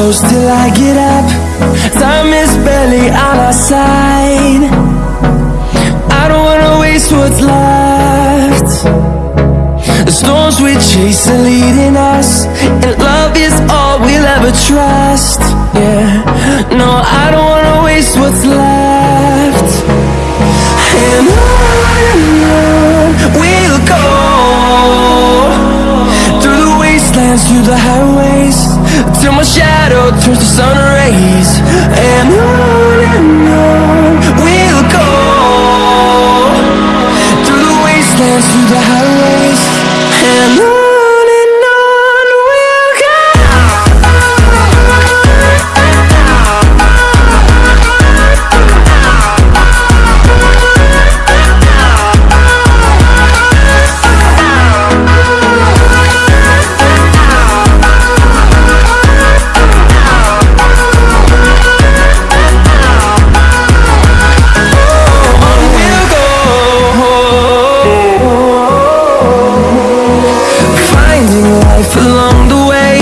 I get up. Time is barely on our side. I don't wanna waste what's left. The storms we chase are leading us And love is all we'll ever trust. Yeah, no, I don't wanna waste what's left. And on and on we'll go Through the wastelands, through the highways Till my shadow turns to sun rays And on and on we'll go. Through the wastelands, through the highways And on life along the way.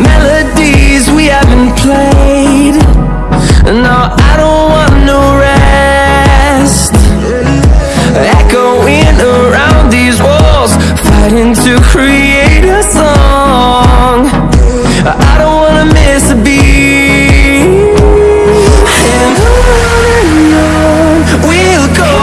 Melodies we haven't played. No, I don't want no rest. Echoing around these walls Fighting to create a song. I don't wanna miss a beat. And on and on we'll go.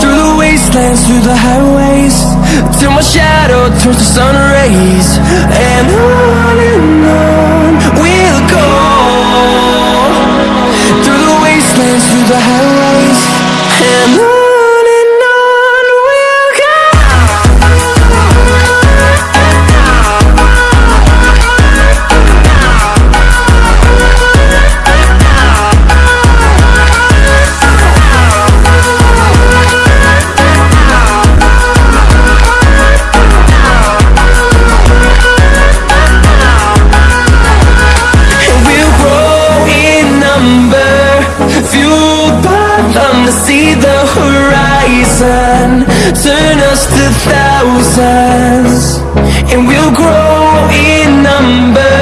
Through the wastelands, through the highways Till my shadow turns to sun rays And on and on. We'll go Through the wastelands, through the highways And on fueled by them to see the horizon. Turn us to thousands And we'll grow in number.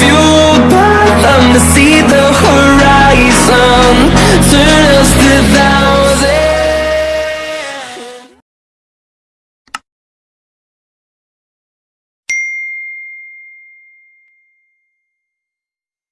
Fueled by them to see the horizon. Turn us to thousands